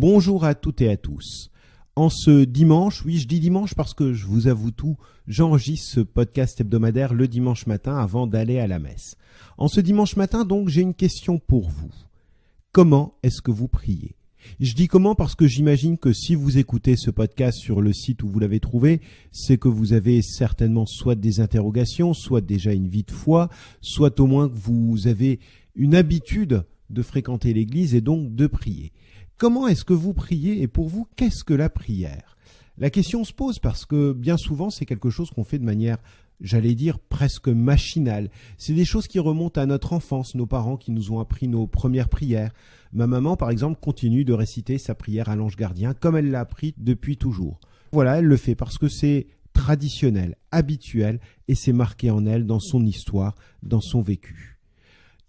Bonjour à toutes et à tous. En ce dimanche, oui, je dis dimanche parce que je vous avoue tout, j'enregistre ce podcast hebdomadaire le dimanche matin avant d'aller à la messe. En ce dimanche matin, donc, j'ai une question pour vous. Comment est-ce que vous priez? Je dis comment parce que j'imagine que si vous écoutez ce podcast sur le site où vous l'avez trouvé, c'est que vous avez certainement soit des interrogations, soit déjà une vie de foi, soit au moins que vous avez une habitude de fréquenter l'église et donc de prier. Comment est-ce que vous priez et pour vous, qu'est-ce que la prière? La question se pose parce que bien souvent, c'est quelque chose qu'on fait de manière j'allais dire presque machinale. C'est des choses qui remontent à notre enfance, nos parents qui nous ont appris nos premières prières. Ma maman, par exemple, continue de réciter sa prière à l'ange gardien comme elle l'a appris depuis toujours. Voilà, elle le fait parce que c'est traditionnel, habituel, et c'est marqué en elle, dans son histoire, dans son vécu.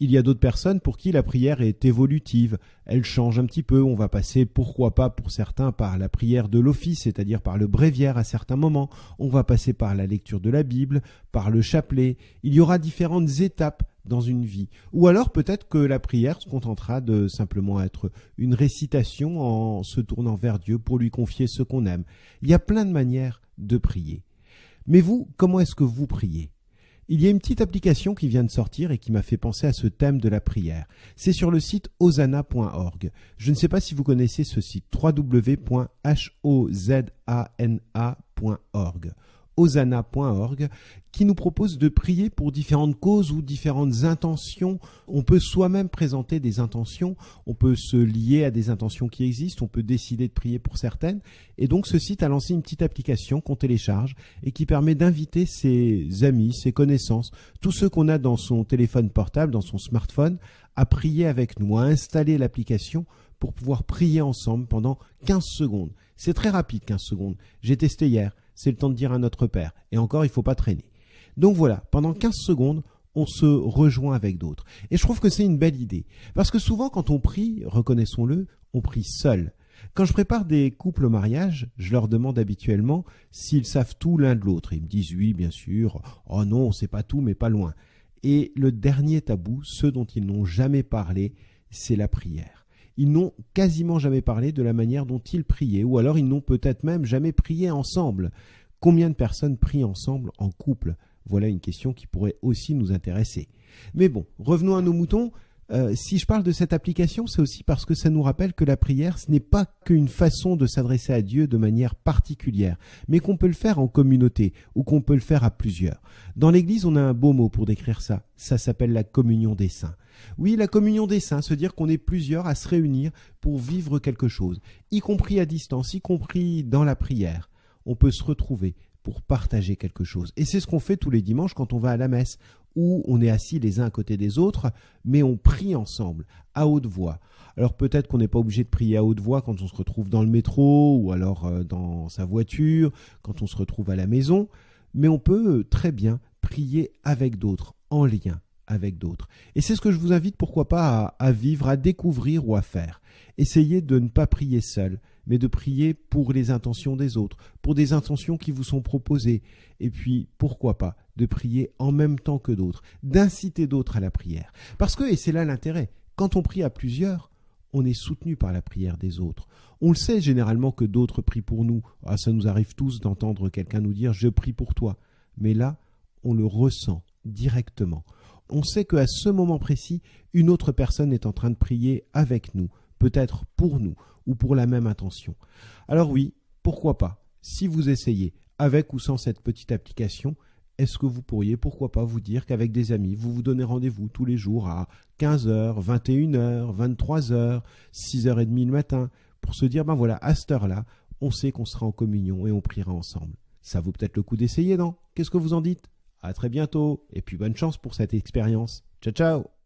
Il y a d'autres personnes pour qui la prière est évolutive, elle change un petit peu, on va passer pourquoi pas pour certains par la prière de l'office, c'est-à-dire par le bréviaire à certains moments, on va passer par la lecture de la Bible, par le chapelet, il y aura différentes étapes dans une vie. Ou alors peut-être que la prière se contentera de simplement être une récitation en se tournant vers Dieu pour lui confier ce qu'on aime. Il y a plein de manières de prier. Mais vous, comment est-ce que vous priez? Il y a une petite application qui vient de sortir et qui m'a fait penser à ce thème de la prière. C'est sur le site osana.org. Je ne sais pas si vous connaissez ce site www.hozana.org osana.org qui nous propose de prier pour différentes causes ou différentes intentions. On peut soi-même présenter des intentions, on peut se lier à des intentions qui existent, on peut décider de prier pour certaines. Et donc ce site a lancé une petite application qu'on télécharge et qui permet d'inviter ses amis, ses connaissances, tous ceux qu'on a dans son téléphone portable, dans son smartphone, à prier avec nous, à installer l'application pour pouvoir prier ensemble pendant 15 secondes. C'est très rapide 15 secondes. J'ai testé hier c'est le temps de dire à notre Père. Et encore, il ne faut pas traîner. Donc voilà, pendant 15 secondes, on se rejoint avec d'autres. Et je trouve que c'est une belle idée. Parce que souvent, quand on prie, reconnaissons-le, on prie seul. Quand je prépare des couples au mariage, je leur demande habituellement s'ils savent tout l'un de l'autre. Ils me disent oui, bien sûr. Oh non, on sait pas tout, mais pas loin. Et le dernier tabou, ceux dont ils n'ont jamais parlé, c'est la prière ils n'ont quasiment jamais parlé de la manière dont ils priaient, ou alors ils n'ont peut-être même jamais prié ensemble. Combien de personnes prient ensemble en couple? Voilà une question qui pourrait aussi nous intéresser. Mais bon, revenons à nos moutons. Euh, si je parle de cette application, c'est aussi parce que ça nous rappelle que la prière, ce n'est pas qu'une façon de s'adresser à Dieu de manière particulière, mais qu'on peut le faire en communauté ou qu'on peut le faire à plusieurs. Dans l'Église, on a un beau mot pour décrire ça. Ça s'appelle la communion des saints. Oui, la communion des saints, se dire qu'on est plusieurs à se réunir pour vivre quelque chose, y compris à distance, y compris dans la prière. On peut se retrouver pour partager quelque chose. Et c'est ce qu'on fait tous les dimanches quand on va à la messe où on est assis les uns à côté des autres, mais on prie ensemble, à haute voix. Alors peut-être qu'on n'est pas obligé de prier à haute voix quand on se retrouve dans le métro, ou alors euh, dans sa voiture, quand on se retrouve à la maison, mais on peut très bien prier avec d'autres, en lien avec d'autres. Et c'est ce que je vous invite, pourquoi pas, à, vivre, à découvrir ou à faire. Essayez de ne pas prier seul, mais de prier pour les intentions des autres, pour des intentions qui vous sont proposées. Et puis, pourquoi pas, de prier en même temps que d'autres, d'inciter d'autres à la prière. Parce que, et c'est là l'intérêt, quand on prie à plusieurs, on est soutenu par la prière des autres. On le sait généralement que d'autres prient pour nous. Ah, ça nous arrive tous d'entendre quelqu'un nous dire je prie pour toi. Mais là, on le ressent directement. On sait qu'à ce moment précis, une autre personne est en train de prier avec nous, peut-être pour nous ou pour la même intention. Alors oui, pourquoi pas? Si vous essayez, avec ou sans cette petite application, est-ce que vous pourriez, pourquoi pas, vous dire qu'avec des amis, vous vous donnez rendez-vous tous les jours à 15h, 21h, 23h, 6h30 le matin, pour se dire, ben voilà, à cette heure-là, on sait qu'on sera en communion et on priera ensemble. Ça vaut peut-être le coup d'essayer, non? Qu'est-ce que vous en dites? À très bientôt, et puis bonne chance pour cette expérience. Ciao ciao